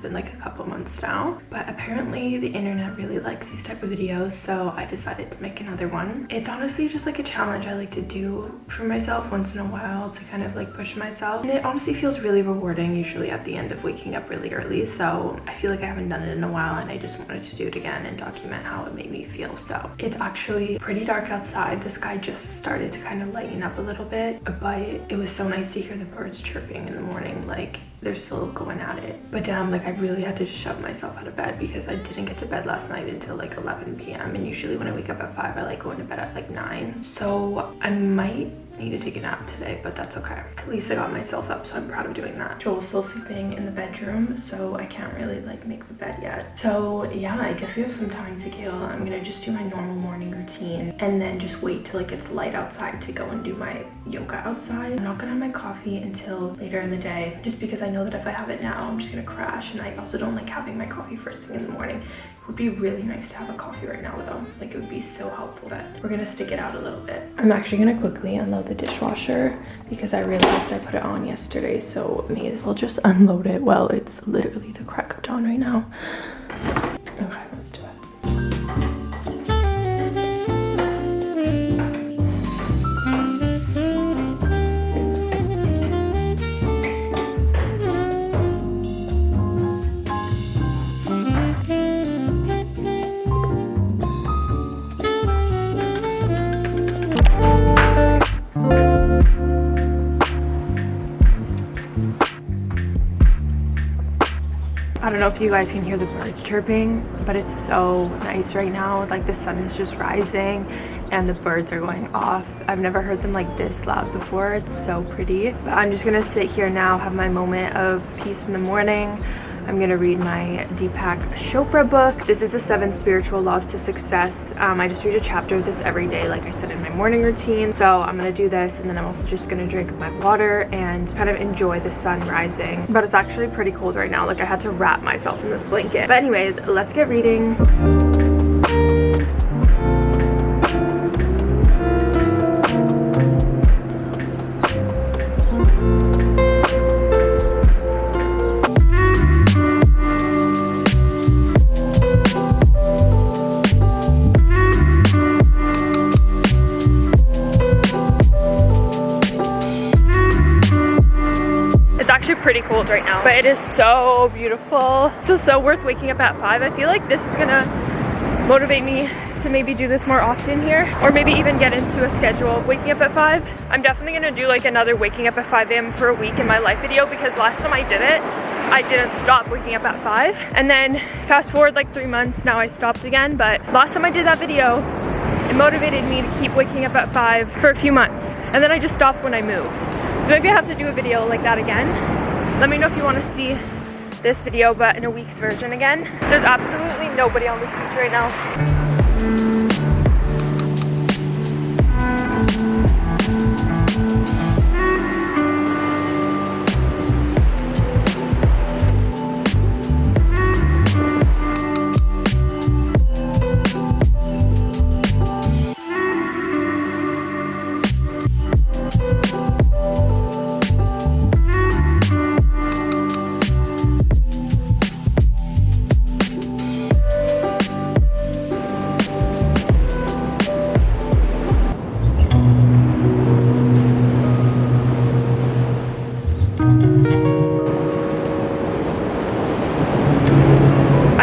been like a couple months now. But apparently the internet really likes these type of videos so i decided to make another one. It's honestly just like a challenge i like to do for myself once in a while to kind of like push myself. And it honestly feels really rewarding usually at the end of waking up really early so i feel like i haven't done it in a while and i just wanted to do it again and document how it made me feel so. It's actually pretty dark outside. The sky just started to kind of lighten up a little bit but it was so nice to hear the birds chirping in the morning like they're still going at it. But damn like i really had to shove myself out of bed because i didn't get to bed last night until like 11 p.m and usually when i wake up at 5 i like going to bed at like 9 so i might need to take a nap today, but that's okay. At least I got myself up, so I'm proud of doing that. Joel's still sleeping in the bedroom, so I can't really like make the bed yet. So yeah, I guess we have some time to kill. I'm gonna just do my normal morning routine and then just wait till it gets light outside to go and do my yoga outside. I'm not gonna have my coffee until later in the day, just because I know that if I have it now, I'm just gonna crash. And I also don't like having my coffee first thing in the morning It would be really nice to have a coffee right now though. Like it would be so helpful but we're gonna stick it out a little bit. I'm actually gonna quickly unload the dishwasher because I realized I put it on yesterday so may as well just unload it. Well, it's literally the crack of dawn right now. Okay, I don't know if you guys can hear the birds chirping, but it's so nice right now. Like the sun is just rising and the birds are going off. I've never heard them like this loud before. It's so pretty. But I'm just gonna sit here now, have my moment of peace in the morning. I'm gonna read my Deepak Chopra book. This is the seven spiritual laws to success. Um, I just read a chapter of this every day, like I said in my morning routine. So I'm gonna do this and then I'm also just gonna drink my water and kind of enjoy the sun rising. But it's actually pretty cold right now. Like I had to wrap myself in this blanket. But anyways, let's get reading. Pretty cold right now, but it is so beautiful. So, so worth waking up at 5. I feel like this is gonna motivate me to maybe do this more often here or maybe even get into a schedule of waking up at 5. I'm definitely gonna do like another waking up at 5 a.m. for a week in my life video because last time I did it, I didn't stop waking up at 5. And then fast forward like three months, now I stopped again. But last time I did that video, it motivated me to keep waking up at 5 for a few months. And then I just stopped when I moved. So maybe I have to do a video like that again let me know if you want to see this video, but in a week's version again. There's absolutely nobody on this beach right now.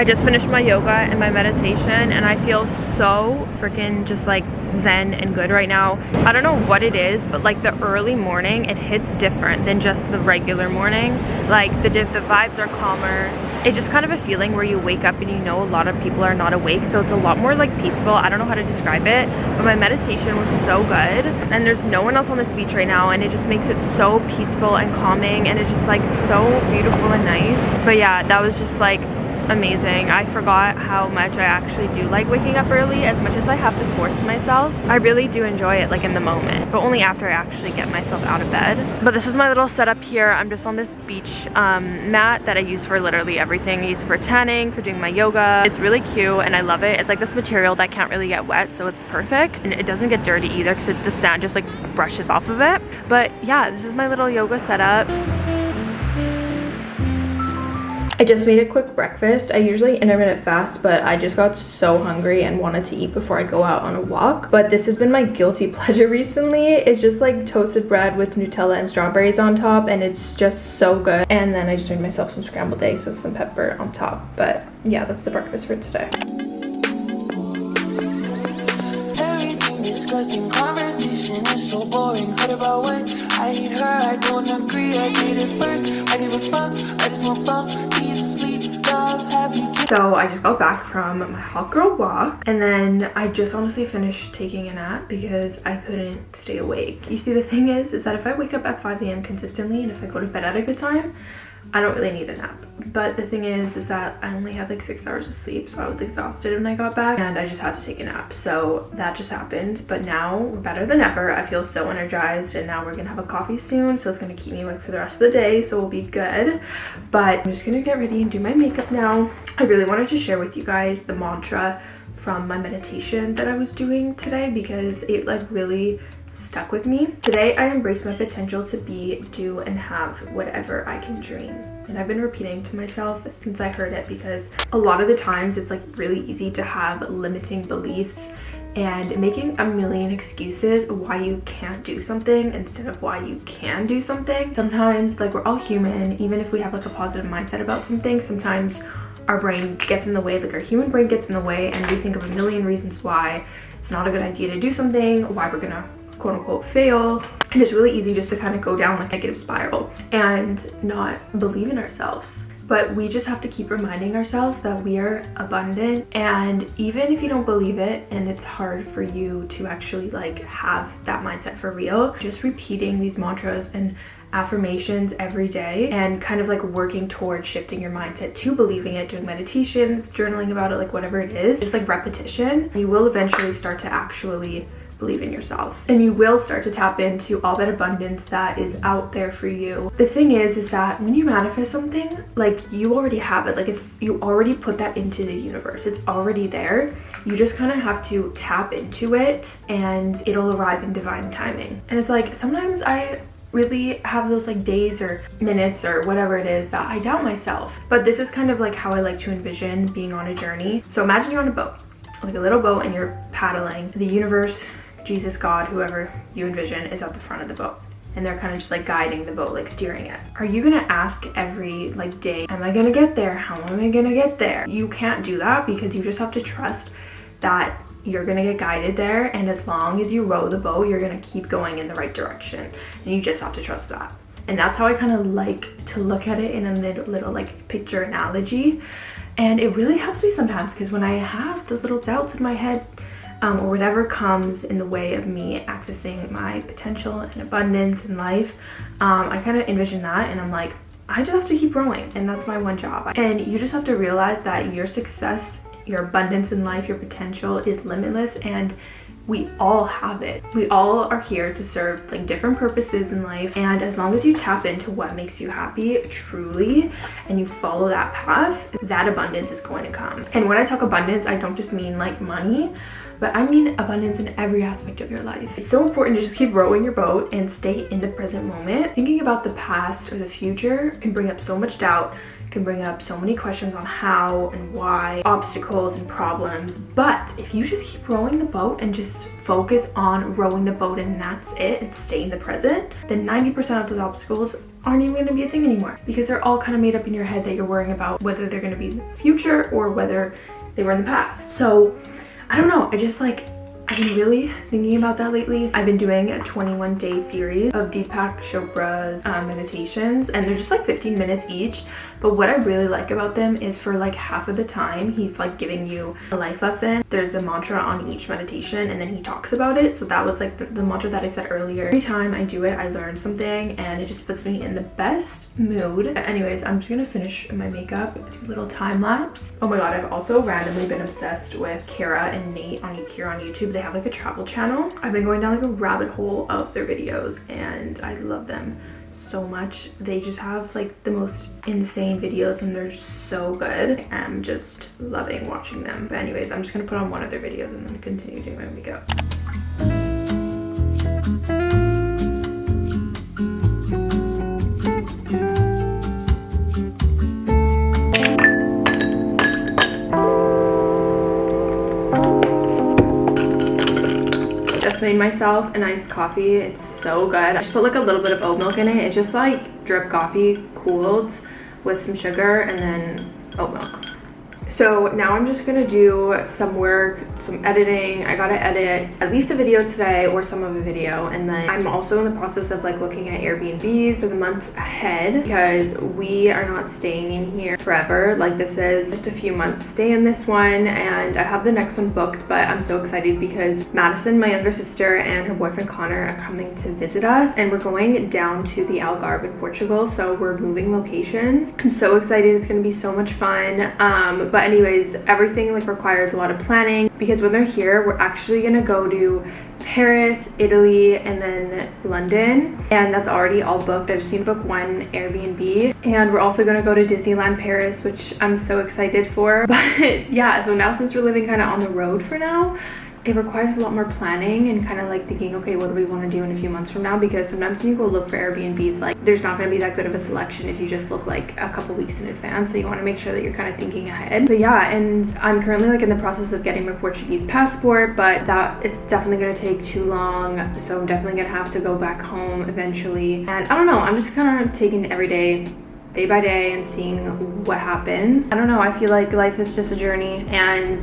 Just finished my yoga and my meditation and I feel so freaking just like zen and good right now. I don't know what it is, but like the early morning, it hits different than just the regular morning. Like the, the vibes are calmer. It's just kind of a feeling where you wake up and you know a lot of people are not awake. So it's a lot more like peaceful. I don't know how to describe it, but my meditation was so good. And there's no one else on this beach right now. And it just makes it so peaceful and calming. And it's just like so beautiful and nice. But yeah, that was just like amazing. I forgot how much I actually do like waking up early as much as I have to force myself. I really do enjoy it like in the moment, but only after I actually get myself out of bed. But this is my little setup here. I'm just on this beach um, mat that I use for literally everything. I use it for tanning, for doing my yoga. It's really cute and I love it. It's like this material that can't really get wet, so it's perfect. And it doesn't get dirty either because the sand just like brushes off of it. But yeah, this is my little yoga setup. I just made a quick breakfast. I usually intermittent fast, but I just got so hungry and wanted to eat before I go out on a walk. But this has been my guilty pleasure recently. It's just like toasted bread with Nutella and strawberries on top, and it's just so good. And then I just made myself some scrambled eggs with some pepper on top. But yeah, that's the breakfast for today. disgusting conversation is so boring. Heard about when I hate her, I don't agree. I did it first. I give a fuck, I just want fuck love. So I just got back from my hot girl walk and then I just honestly finished taking a nap because I couldn't stay awake. You see the thing is, is that if I wake up at 5 a.m. consistently and if I go to bed at a good time, I don't really need a nap. But the thing is, is that I only had like six hours of sleep, so I was exhausted when I got back and I just had to take a nap. So that just happened. But now we're better than ever. I feel so energized and now we're gonna have a coffee soon. So it's gonna keep me awake for the rest of the day. So we'll be good. But I'm just gonna get ready and do my makeup now. I really wanted to share with you guys the mantra from my meditation that I was doing today because it like really stuck with me. Today, I embrace my potential to be, do, and have whatever I can dream. And I've been repeating to myself since I heard it because a lot of the times it's like really easy to have limiting beliefs and making a million excuses why you can't do something instead of why you can do something. Sometimes like we're all human, even if we have like a positive mindset about something, sometimes our brain gets in the way, like our human brain gets in the way and we think of a million reasons why it's not a good idea to do something, why we're gonna quote unquote fail and it's really easy just to kind of go down like a negative spiral and not believe in ourselves but we just have to keep reminding ourselves that we are abundant and even if you don't believe it and it's hard for you to actually like have that mindset for real just repeating these mantras and affirmations every day and kind of like working towards shifting your mindset to believing it doing meditations journaling about it like whatever it is just like repetition you will eventually start to actually believe in yourself and you will start to tap into all that abundance that is out there for you the thing is is that when you manifest something like you already have it like it's you already put that into the universe it's already there you just kind of have to tap into it and it'll arrive in divine timing and it's like sometimes i really have those like days or minutes or whatever it is that I doubt myself. But this is kind of like how I like to envision being on a journey. So imagine you're on a boat, like a little boat and you're paddling. The universe Jesus, God, whoever you envision is at the front of the boat and they're kind of just like guiding the boat, like steering it. Are you gonna ask every like day, am I gonna get there? How am I gonna get there? You can't do that because you just have to trust that you're gonna get guided there and as long as you row the boat, you're gonna keep going in the right direction. And you just have to trust that. And that's how I kind of like to look at it in a little, little like picture analogy. And it really helps me sometimes because when I have those little doubts in my head, um, or whatever comes in the way of me accessing my potential and abundance in life. Um, I kind of envision that and I'm like, I just have to keep growing and that's my one job. And you just have to realize that your success, your abundance in life, your potential is limitless and we all have it. We all are here to serve like different purposes in life and as long as you tap into what makes you happy truly and you follow that path, that abundance is going to come. And when I talk abundance, I don't just mean like money, but I mean abundance in every aspect of your life. It's so important to just keep rowing your boat and stay in the present moment. Thinking about the past or the future can bring up so much doubt, can bring up so many questions on how and why, obstacles and problems. But if you just keep rowing the boat and just focus on rowing the boat and that's it and stay in the present, then 90% of those obstacles aren't even gonna be a thing anymore because they're all kind of made up in your head that you're worrying about whether they're gonna be in the future or whether they were in the past. So I don't know, I just like I've been really thinking about that lately. I've been doing a 21 day series of Deepak Chopra's uh, meditations and they're just like 15 minutes each. But what I really like about them is for like half of the time, he's like giving you a life lesson. There's a mantra on each meditation and then he talks about it. So that was like the, the mantra that I said earlier. Every time I do it, I learn something and it just puts me in the best mood. Anyways, I'm just gonna finish my makeup, do a little time lapse. Oh my god, I've also randomly been obsessed with Kara and Nate on here on YouTube. They have like a travel channel. I've been going down like a rabbit hole of their videos and I love them so much. They just have like the most insane videos and they're so good. I'm just loving watching them. But anyways, I'm just gonna put on one of their videos and then continue doing my makeup. Myself a nice coffee. It's so good. I just put like a little bit of oat milk in it. It's just like drip coffee cooled with some sugar and then oat milk. So now I'm just gonna do some work, some editing. I gotta edit at least a video today or some of a video. And then I'm also in the process of like looking at Airbnbs for the months ahead because we are not staying in here forever. Like this is just a few months stay in this one and I have the next one booked, but I'm so excited because Madison, my younger sister and her boyfriend Connor are coming to visit us and we're going down to the Algarve in Portugal. So we're moving locations. I'm so excited. It's gonna be so much fun. Um, but anyways, everything like requires a lot of planning because when they're here, we're actually gonna go to Paris, Italy, and then London. And that's already all booked. I just need to book one Airbnb. And we're also gonna go to Disneyland Paris, which I'm so excited for. But yeah, so now since we're living kind of on the road for now, it requires a lot more planning and kind of like thinking okay what do we want to do in a few months from now? Because sometimes when you go look for airbnbs like there's not going to be that good of a selection if you just look like a couple weeks in advance. So you want to make sure that you're kind of thinking ahead. But yeah and i'm currently like in the process of getting my portuguese passport but that is definitely going to take too long. So i'm definitely going to have to go back home eventually. And i don't know i'm just kind of taking every day day by day and seeing what happens. I don't know, I feel like life is just a journey and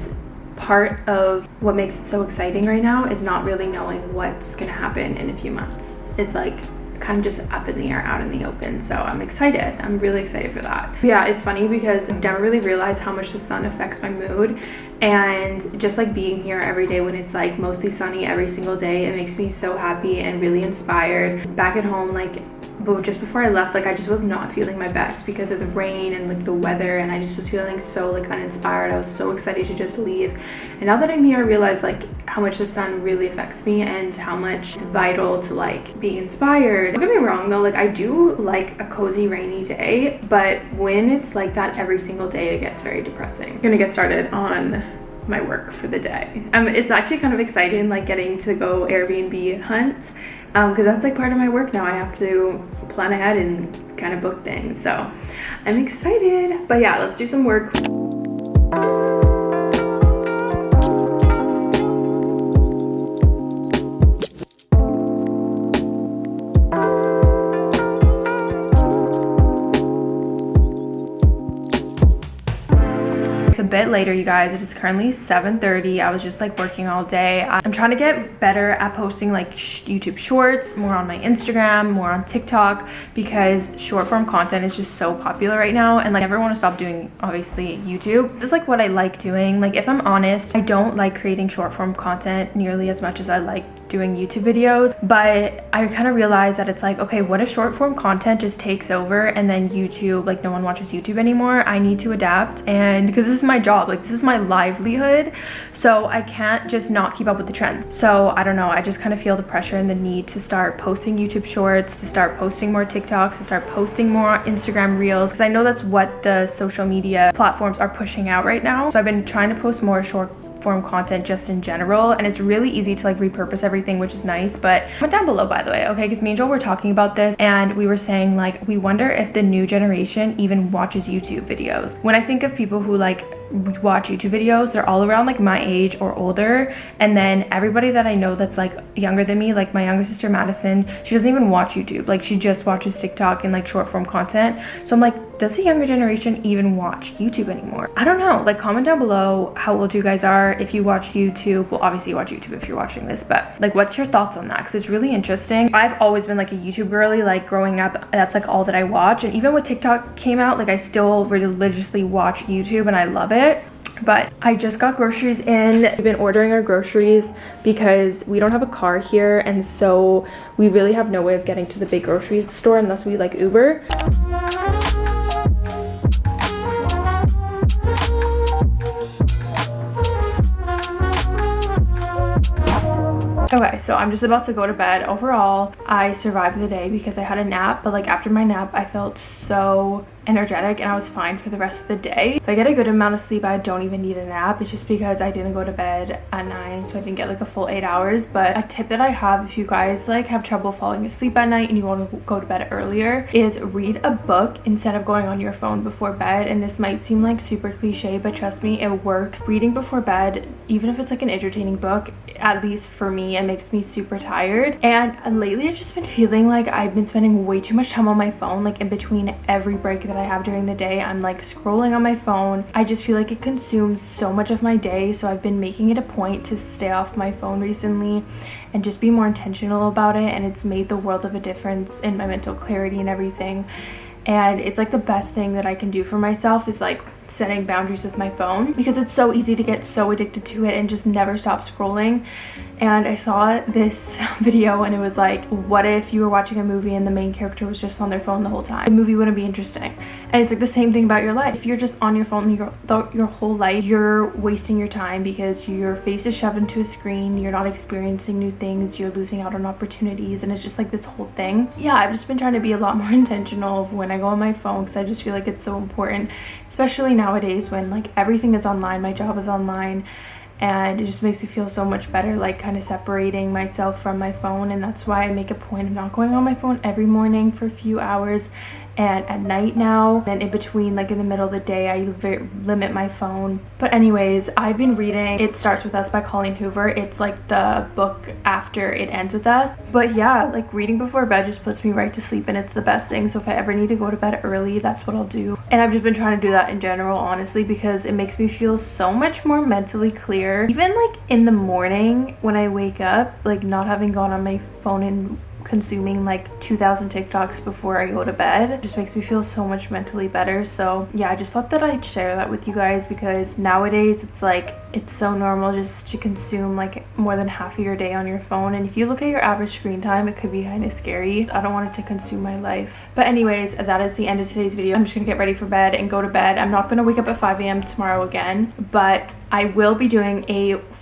part of what makes it so exciting right now is not really knowing what's gonna happen in a few months. It's like kind of just up in the air out in the open so i'm excited i'm really excited for that yeah it's funny because i've never really realized how much the sun affects my mood and just like being here every day when it's like mostly sunny every single day it makes me so happy and really inspired back at home like but just before I left, like I just was not feeling my best because of the rain and like the weather and I just was feeling so like uninspired. I was so excited to just leave. And now that I'm here, I realize like how much the sun really affects me and how much it's vital to like be inspired. Don't get me wrong though, like I do like a cozy rainy day, but when it's like that every single day, it gets very depressing. I'm gonna get started on my work for the day. Um, it's actually kind of exciting like getting to go Airbnb hunt because um, that's like part of my work now. I have to plan ahead and kind of book things. So I'm excited. But yeah, let's do some work. Later you guys. It is currently 7:30. i was just like working all day. I'm trying to get better at posting like youtube shorts more on my instagram more on tiktok because short form content is just so popular right now and like i never want to stop doing obviously youtube. This is like what i like doing. Like if i'm honest i don't like creating short form content nearly as much as i like doing YouTube videos, but I kind of realized that it's like, okay, what if short form content just takes over and then YouTube, like no one watches YouTube anymore? I need to adapt and because this is my job, like this is my livelihood, so I can't just not keep up with the trends. So I don't know, I just kind of feel the pressure and the need to start posting YouTube shorts, to start posting more TikToks, to start posting more Instagram reels, because I know that's what the social media platforms are pushing out right now. So I've been trying to post more short form content just in general and it's really easy to like repurpose everything which is nice but comment down below by the way okay? Because me and Joel were talking about this and we were saying like we wonder if the new generation even watches YouTube videos. When I think of people who like watch YouTube videos, they're all around like my age or older. And then everybody that I know that's like younger than me, like my younger sister Madison, she doesn't even watch YouTube. Like she just watches TikTok and like short form content. So I'm like, does the younger generation even watch YouTube anymore? I don't know. Like comment down below how old you guys are. If you watch YouTube, well obviously you watch YouTube if you're watching this, but like what's your thoughts on that? Because it's really interesting. I've always been like a YouTube girly, like growing up, that's like all that I watch. And even when TikTok came out, like I still religiously watch YouTube and I love it but I just got groceries in. We've been ordering our groceries because we don't have a car here and so we really have no way of getting to the big grocery store unless we like Uber. Okay, so I'm just about to go to bed. Overall, I survived the day because I had a nap, but like after my nap, I felt so energetic and I was fine for the rest of the day. If I get a good amount of sleep, I don't even need a nap. It's just because I didn't go to bed at 9, so I didn't get like a full 8 hours. But a tip that I have if you guys like have trouble falling asleep at night and you want to go to bed earlier is read a book instead of going on your phone before bed. And this might seem like super cliche, but trust me, it works. Reading before bed, even if it's like an entertaining book, at least for me, it makes me super tired. And lately I've just been feeling like I've been spending way too much time on my phone, like in between every break that I have during the day. I'm like scrolling on my phone. I just feel like it consumes so much of my day. So I've been making it a point to stay off my phone recently and just be more intentional about it. And it's made the world of a difference in my mental clarity and everything. And it's like the best thing that I can do for myself is like setting boundaries with my phone because it's so easy to get so addicted to it and just never stop scrolling. And I saw this video and it was like what if you were watching a movie and the main character was just on their phone the whole time? The movie wouldn't be interesting. And it's like the same thing about your life. If you're just on your phone your, your whole life you're wasting your time because your face is shoved into a screen you're not experiencing new things you're losing out on opportunities and it's just like this whole thing. Yeah I've just been trying to be a lot more intentional of when I go on my phone because I just feel like it's so important especially nowadays when like everything is online my job is online and it just makes me feel so much better like kind of separating myself from my phone and that's why I make a point of not going on my phone every morning for a few hours and at night now and in between like in the middle of the day i limit my phone. But anyways i've been reading it starts with us by colleen hoover. It's like the book after it ends with us. But yeah like reading before bed just puts me right to sleep and it's the best thing. So if i ever need to go to bed early that's what i'll do. And i've just been trying to do that in general honestly because it makes me feel so much more mentally clear. Even like in the morning when i wake up like not having gone on my phone in consuming like 2000 TikToks before I go to bed. It just makes me feel so much mentally better. So yeah, I just thought that I'd share that with you guys because nowadays it's like it's so normal just to consume like more than half of your day on your phone. And if you look at your average screen time, it could be kind of scary. I don't want it to consume my life. But anyways, that is the end of today's video. I'm just gonna get ready for bed and go to bed. I'm not gonna wake up at 5 a.m. tomorrow again, but I will be doing a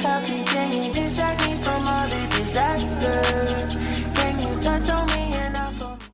Stop me, can you distract me from all the disaster?